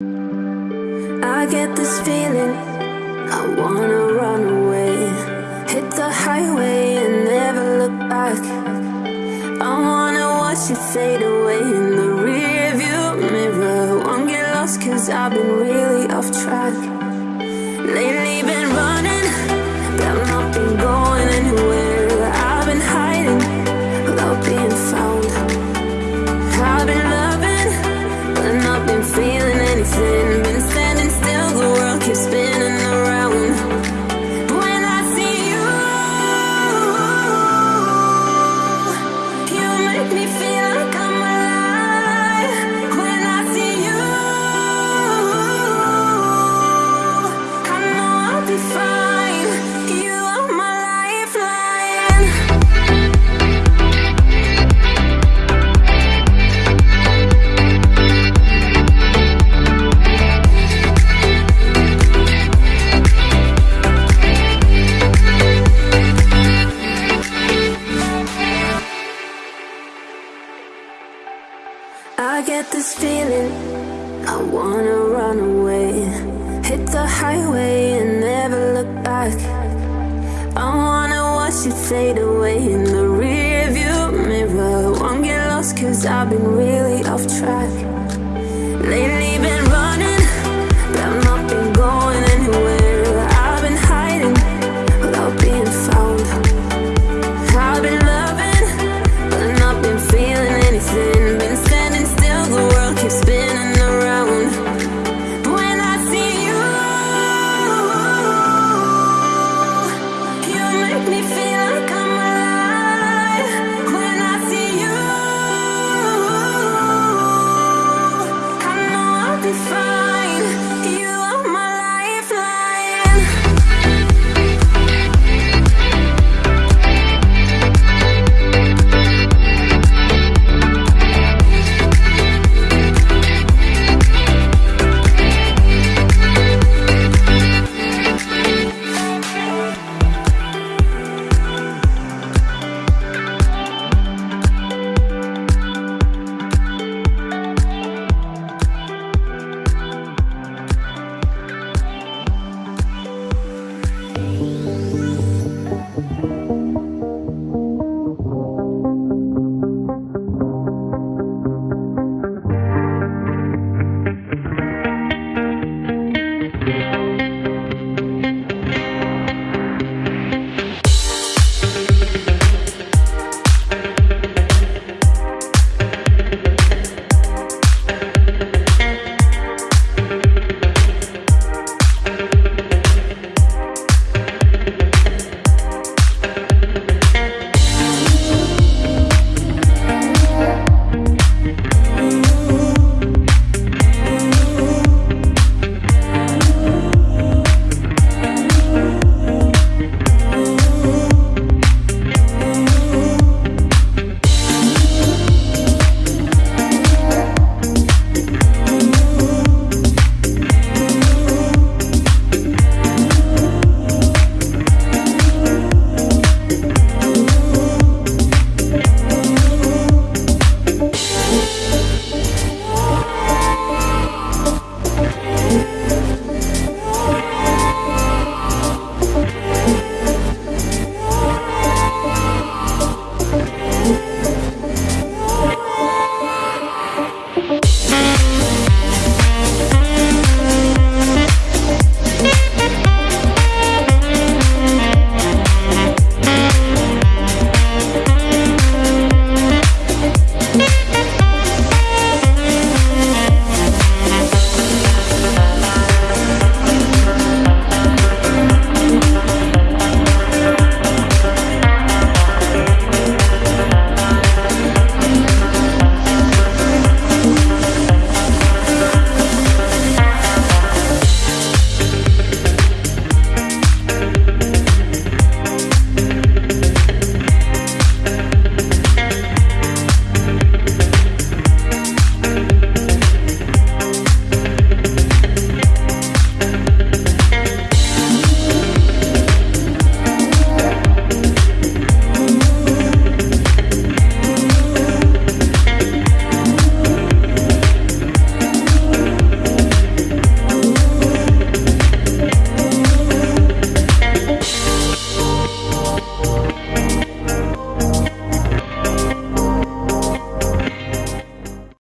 I get this feeling I wanna run away. Hit the highway and never look back. I wanna watch it fade away in the rear view mirror. Won't get lost cause I've been really off track. Lately been get this feeling. I wanna run away Hit the highway and never look back. I wanna watch it fade away in the rear view mirror. Won't get lost cause I've been really off track